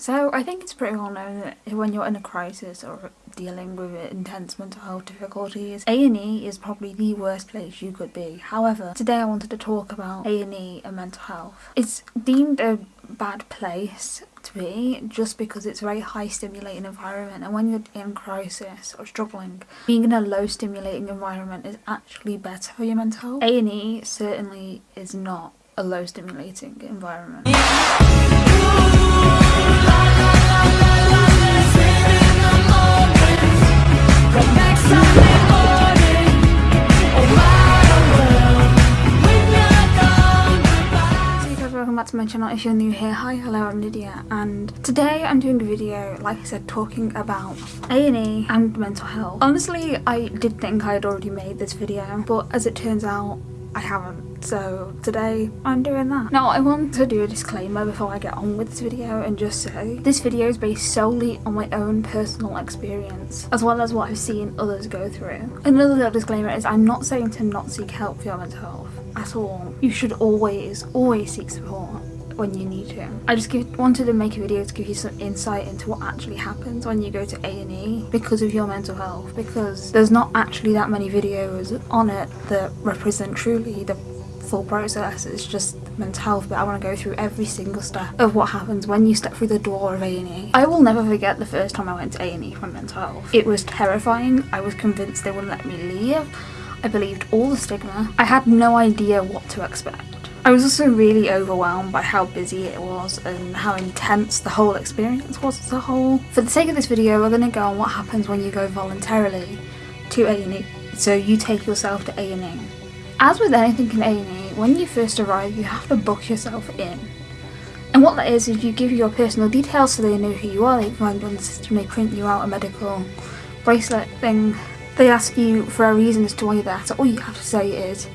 So I think it's pretty well known that when you're in a crisis or dealing with intense mental health difficulties, A&E is probably the worst place you could be. However, today I wanted to talk about A&E and mental health. It's deemed a bad place to be just because it's a very high stimulating environment and when you're in crisis or struggling being in a low stimulating environment is actually better for your mental health. A&E certainly is not a low stimulating environment. Welcome back to my channel. If you're new here hi hello i'm lydia. And today i'm doing a video like i said talking about a&e and mental health. Honestly i did think i had already made this video but as it turns out i haven't so today I'm doing that. Now I want to do a disclaimer before I get on with this video and just say this video is based solely on my own personal experience as well as what I've seen others go through. Another little disclaimer is I'm not saying to not seek help for your mental health at all. You should always, always seek support when you need to. I just give, wanted to make a video to give you some insight into what actually happens when you go to A&E because of your mental health because there's not actually that many videos on it that represent truly the full process it's just mental health but I want to go through every single step of what happens when you step through the door of A&E. I will never forget the first time I went to A&E for mental health. It was terrifying. I was convinced they wouldn't let me leave. I believed all the stigma. I had no idea what to expect. I was also really overwhelmed by how busy it was and how intense the whole experience was as a whole. For the sake of this video, we're going to go on what happens when you go voluntarily to A&E. So you take yourself to A&E. As with anything in A&E, when you first arrive you have to book yourself in. And what that is, is you give your personal details so they know who you are, they find you on the system, they print you out a medical bracelet thing. They ask you for a reason as to why you're there, so all you have to say is,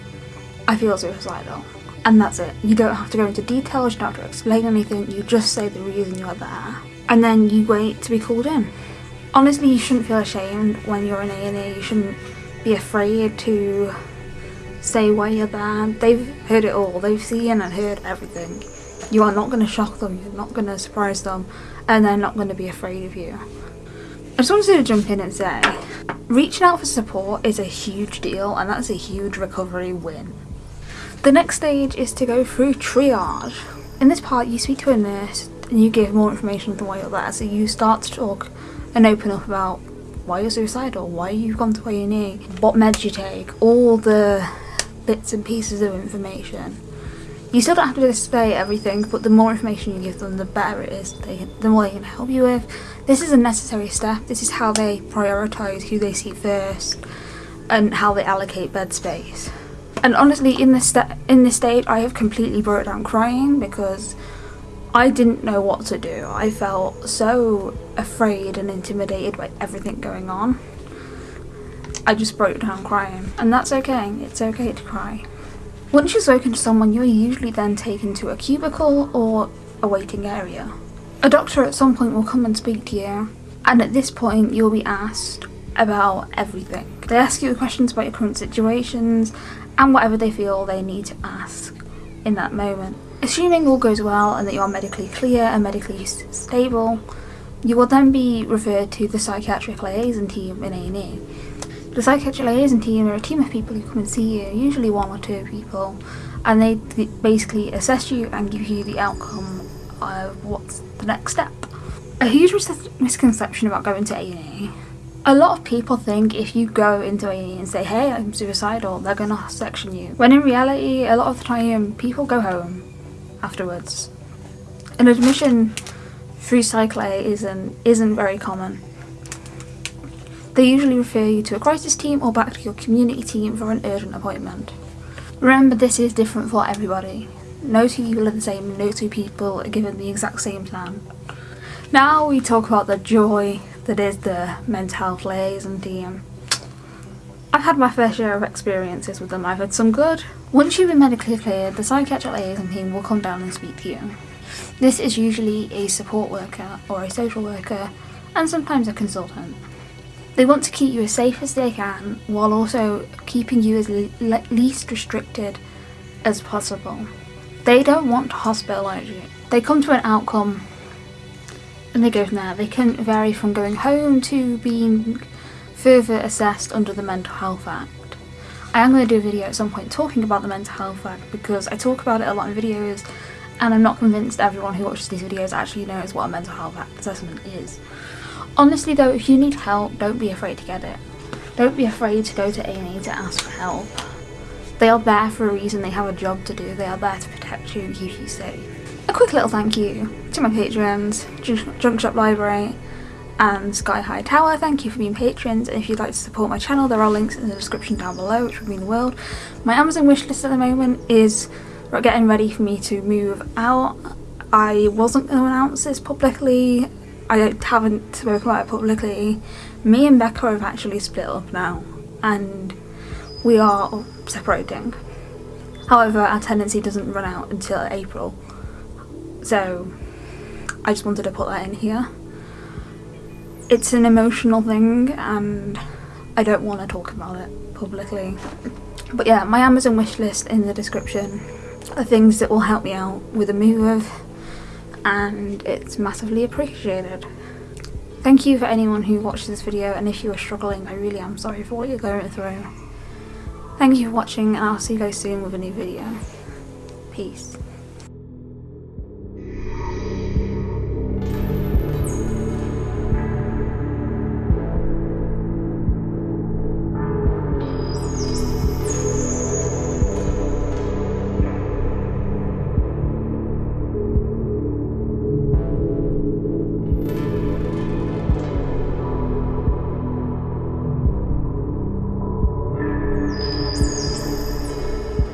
I feel suicidal. And that's it. You don't have to go into details, you don't have to explain anything, you just say the reason you're there. And then you wait to be called in. Honestly, you shouldn't feel ashamed when you're in A&E, you shouldn't be afraid to say why you're there. They've heard it all. They've seen and heard everything. You are not going to shock them. You're not going to surprise them. And they're not going to be afraid of you. I just wanted to jump in and say, reaching out for support is a huge deal and that's a huge recovery win. The next stage is to go through triage. In this part you speak to a nurse and you give more information than why you're there. So you start to talk and open up about why you're suicidal, why you've gone to A&E, what meds you take, all the bits and pieces of information. You still don't have to display everything, but the more information you give them, the better it is, they, the more they can help you with. This is a necessary step, this is how they prioritise who they see first, and how they allocate bed space. And honestly, in this, in this state, I have completely broke down crying because I didn't know what to do. I felt so afraid and intimidated by everything going on. I just broke down crying. And that's okay, it's okay to cry. Once you've spoken to someone, you're usually then taken to a cubicle or a waiting area. A doctor at some point will come and speak to you, and at this point you'll be asked about everything. They ask you questions about your current situations and whatever they feel they need to ask in that moment. Assuming all goes well and that you are medically clear and medically stable, you will then be referred to the psychiatric liaison team in A&E. The psychiatric liaison team are a team of people who come and see you, usually one or two people, and they basically assess you and give you the outcome of what's the next step. A huge misconception about going to A&E. A lot of people think if you go into A&E and say, hey, I'm suicidal, they're going to section you. When in reality, a lot of the time, people go home afterwards. An admission through Psych isn't, isn't very common. They usually refer you to a crisis team or back to your community team for an urgent appointment. Remember this is different for everybody. No two people are the same, no two people are given the exact same plan. Now we talk about the joy that is the mental health liaison team. I've had my fair share of experiences with them, I've had some good. Once you've been medically cleared, the psychiatric liaison team will come down and speak to you. This is usually a support worker or a social worker and sometimes a consultant. They want to keep you as safe as they can while also keeping you as le least restricted as possible. They don't want to hospitalise you. They come to an outcome and they go from there. They can vary from going home to being further assessed under the Mental Health Act. I am going to do a video at some point talking about the Mental Health Act because I talk about it a lot in videos and I'm not convinced everyone who watches these videos actually knows what a Mental Health Act assessment is. Honestly though, if you need help, don't be afraid to get it. Don't be afraid to go to A&E to ask for help. They are there for a reason, they have a job to do, they are there to protect you and keep you safe. A quick little thank you to my patrons, Junk Shop Library and Sky High Tower, thank you for being patrons and if you'd like to support my channel there are links in the description down below which would mean the world. My Amazon wishlist at the moment is getting ready for me to move out. I wasn't going to announce this publicly, I haven't spoken about it publicly. Me and Becca have actually split up now and we are separating. However, our tenancy doesn't run out until April. So I just wanted to put that in here. It's an emotional thing and I don't want to talk about it publicly. But yeah, my Amazon wishlist in the description are things that will help me out with a move and it's massively appreciated. Thank you for anyone who watched this video and if you are struggling I really am sorry for what you're going through. Thank you for watching and I'll see you guys soon with a new video. Peace.